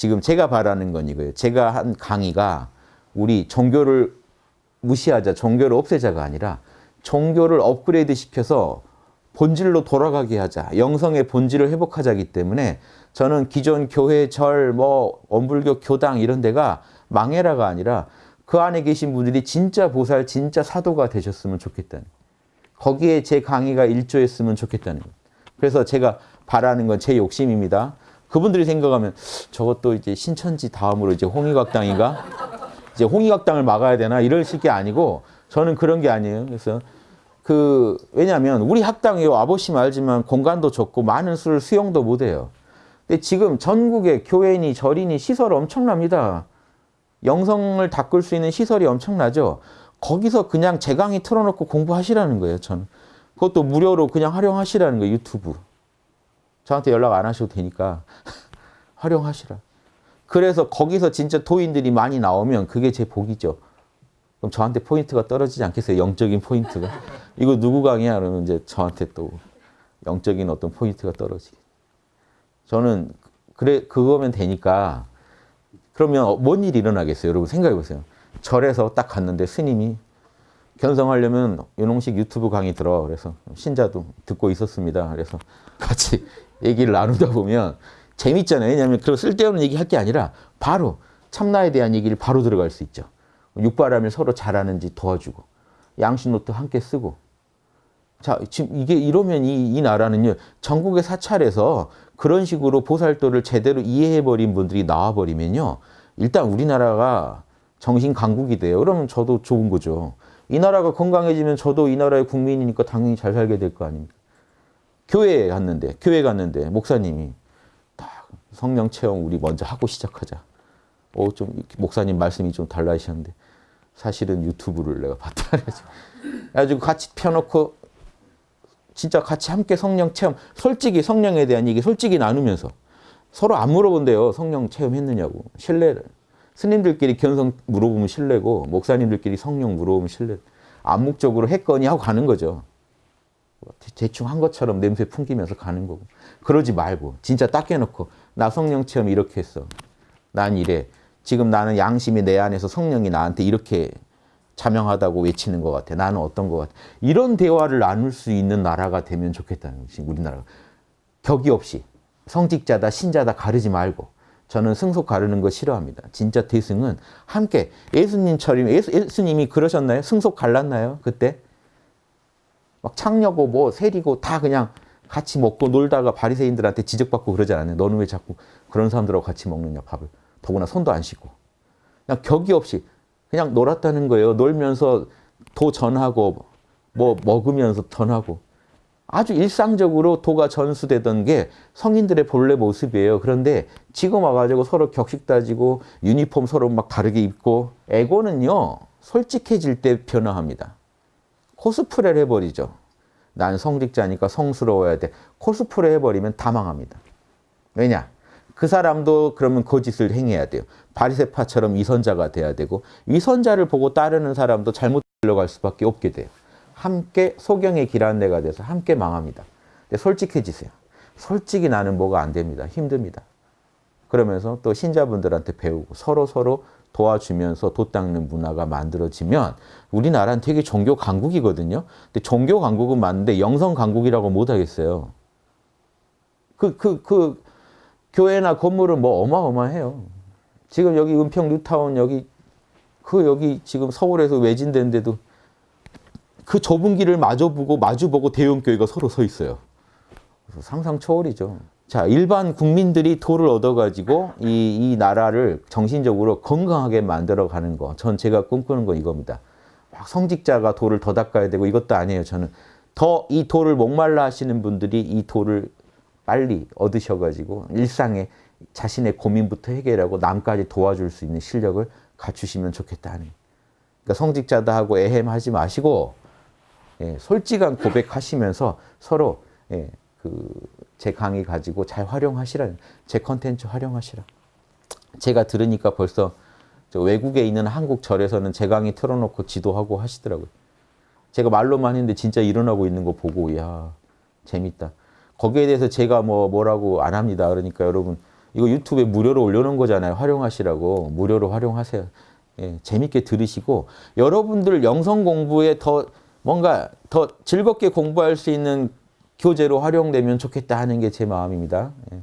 지금 제가 바라는 건 이거예요. 제가 한 강의가 우리 종교를 무시하자, 종교를 없애자가 아니라 종교를 업그레이드 시켜서 본질로 돌아가게 하자. 영성의 본질을 회복하자기 때문에 저는 기존 교회, 절, 뭐 원불교 교당 이런 데가 망해라가 아니라 그 안에 계신 분들이 진짜 보살, 진짜 사도가 되셨으면 좋겠다는 거기에 제 강의가 일조했으면 좋겠다는 거예요. 그래서 제가 바라는 건 제 욕심입니다. 그분들이 생각하면 저것도 이제 신천지 다음으로 이제 홍익학당인가? 이제 홍익학당을 막아야 되나? 이러실 게 아니고 저는 그런 게 아니에요. 그래서 그 왜냐하면 우리 학당이 와보시면 알지만 공간도 좁고 많은 수를 수용도 못해요. 근데 지금 전국에 교회니 절이니 시설 엄청납니다. 영성을 닦을 수 있는 시설이 엄청나죠. 거기서 그냥 제 강의 틀어놓고 공부하시라는 거예요. 저는 그것도 무료로 그냥 활용하시라는 거예요. 유튜브. 저한테 연락 안 하셔도 되니까 활용하시라. 그래서 거기서 진짜 도인들이 많이 나오면 그게 제 복이죠. 그럼 저한테 포인트가 떨어지지 않겠어요? 영적인 포인트가. 이거 누구 강의야? 그러면 이제 저한테 또 영적인 어떤 포인트가 떨어지게. 저는 그래 그거면 되니까 그러면 뭔 일이 일어나겠어요? 여러분 생각해 보세요. 절에서 딱 갔는데 스님이 견성하려면 윤홍식 유튜브 강의 들어. 그래서 신자도 듣고 있었습니다. 그래서 같이 얘기를 나누다 보면 재밌잖아요. 왜냐하면 그런 쓸데없는 얘기 할 게 아니라 바로 참나에 대한 얘기를 바로 들어갈 수 있죠. 육바람을 서로 잘하는지 도와주고 양심노트 함께 쓰고 자 지금 이게 이러면 이, 이 나라는요 전국의 사찰에서 그런 식으로 보살도를 제대로 이해해버린 분들이 나와버리면요 일단 우리나라가 정신 강국이 돼요. 그러면 저도 좋은 거죠. 이 나라가 건강해지면 저도 이 나라의 국민이니까 당연히 잘 살게 될 거 아닙니까? 교회에 갔는데 교회 갔는데 목사님이 딱 성령 체험 우리 먼저 하고 시작하자. 어, 좀 목사님 말씀이 좀 달라지셨는데 사실은 유튜브를 내가 봤다 그래가지고 같이 펴놓고 진짜 같이 함께 성령 체험 솔직히 성령에 대한 얘기 솔직히 나누면서 서로 안 물어본대요. 성령 체험했느냐고 신뢰를 스님들끼리 견성 물어보면 신뢰고 목사님들끼리 성령 물어보면 신뢰 암묵적으로 했거니 하고 가는 거죠. 대충 한 것처럼 냄새 풍기면서 가는 거고 그러지 말고 진짜 딱 해놓고 나 성령 체험 이렇게 했어. 난 이래. 지금 나는 양심이 내 안에서 성령이 나한테 이렇게 자명하다고 외치는 것 같아. 나는 어떤 것 같아. 이런 대화를 나눌 수 있는 나라가 되면 좋겠다는 것이 우리나라가. 격이 없이 성직자다 신자다 가르지 말고 저는 승속 가르는 거 싫어합니다. 진짜 대승은 함께 예수님처럼 예수, 예수님이 그러셨나요? 승속 갈랐나요? 그때? 막 창녀고 뭐 세리고 다 그냥 같이 먹고 놀다가 바리새인들한테 지적받고 그러지 않아요. 너는 왜 자꾸 그런 사람들하고 같이 먹느냐 밥을. 더구나 손도 안 씻고. 그냥 격이 없이 그냥 놀았다는 거예요. 놀면서 도 전하고 뭐 먹으면서 전하고. 아주 일상적으로 도가 전수되던 게 성인들의 본래 모습이에요. 그런데 지금 와가지고 서로 격식 따지고 유니폼 서로 막 다르게 입고 에고는요. 솔직해질 때 변화합니다. 코스프레를 해버리죠. 난 성직자니까 성스러워야 돼. 코스프레 해버리면 다 망합니다. 왜냐? 그 사람도 그러면 거짓을 행해야 돼요. 바리세파처럼 위선자가 돼야 되고 위선자를 보고 따르는 사람도 잘못 들러갈 수밖에 없게 돼요. 함께 소경의 길안내가 돼서 함께 망합니다. 솔직해지세요. 솔직히 나는 뭐가 안 됩니다. 힘듭니다. 그러면서 또 신자분들한테 배우고 서로 서로 도와주면서 도 닦는 문화가 만들어지면 우리나라는 되게 종교 강국이거든요. 근데 종교 강국은 맞는데 영성 강국이라고 못 하겠어요. 그, 그, 그, 교회나 건물은 뭐 어마어마해요. 지금 여기 은평 뉴타운 여기, 그 여기 지금 서울에서 외진된데도 그 좁은 길을 마주보고 마주보고 대형교회가 서로 서 있어요. 상상 초월이죠. 자, 일반 국민들이 도를 얻어가지고 이, 이 나라를 정신적으로 건강하게 만들어가는 거. 전 제가 꿈꾸는 건 이겁니다. 막 성직자가 도를 더 닦아야 되고 이것도 아니에요. 저는 더 이 도를 목말라 하시는 분들이 이 도를 빨리 얻으셔가지고 일상에 자신의 고민부터 해결하고 남까지 도와줄 수 있는 실력을 갖추시면 좋겠다는. 그러니까 성직자다 하고 애헴하지 마시고 예, 솔직한 고백하시면서 서로 예, 그제 강의 가지고 잘 활용하시라. 제 컨텐츠 활용하시라. 제가 들으니까 벌써 외국에 있는 한국 절에서는 제 강의 틀어놓고 지도하고 하시더라고요. 제가 말로만 했는데 진짜 일어나고 있는 거 보고 야 재밌다. 거기에 대해서 제가 뭐 뭐라고 안 합니다. 그러니까 여러분 이거 유튜브에 무료로 올려놓은 거잖아요. 활용하시라고. 무료로 활용하세요. 예, 재밌게 들으시고 여러분들 영성 공부에 더 뭔가 더 즐겁게 공부할 수 있는 교재로 활용되면 좋겠다 하는 게 제 마음입니다. 예.